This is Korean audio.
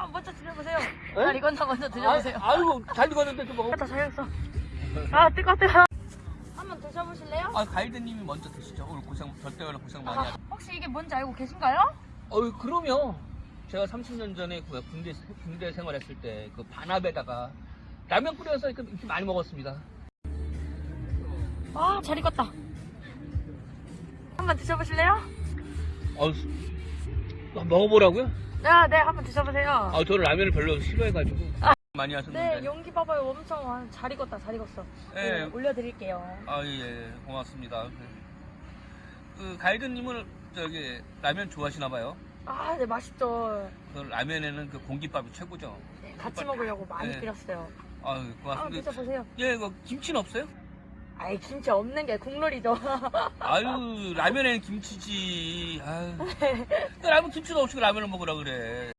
아, 먼저 드셔보세요. 잘 익었나 먼저 드셔보세요. 아, 아이고 잘 익었는데 좀 먹어. 다 잘했어. 아, 뜨거, 뜨거. 한번 드셔보실래요? 아 가이드님이 먼저 드시죠. 오늘 고생 절대 오늘 고생 많이 아, 하셨. 혹시 이게 뭔지 알고 계신가요? 어이 그럼요. 제가 30년 전에 그 군대 군대 생활했을 때 그 반합에다가 라면 끓여서 이렇게 많이 먹었습니다. 아, 잘 익었다. 한번 드셔보실래요? 어, 먹어보라고요? 네, 네, 한번 드셔보세요. 아 저는 라면을 별로 싫어해가지고 많이 하셨는데. 네, 용기 봐봐요. 엄청 와- 잘 익었다, 잘 익었어. 네. 네, 올려드릴게요. 아, 예, 고맙습니다. 그, 가이드님은 저기 라면 좋아하시나 봐요. 아, 네, 맛있죠. 그 라면에는 그 공깃밥이 최고죠. 네, 같이 먹으려고 많이 네. 끓였어요. 아, 한번 고맙습니다. 드셔보세요. 예, 이거 김치는 없어요? 아이, 김치 없는 게 국룰이죠. 아유, 라면에는 김치지. 아유. 그 라면 김치도 없이 라면을 먹으라 그래.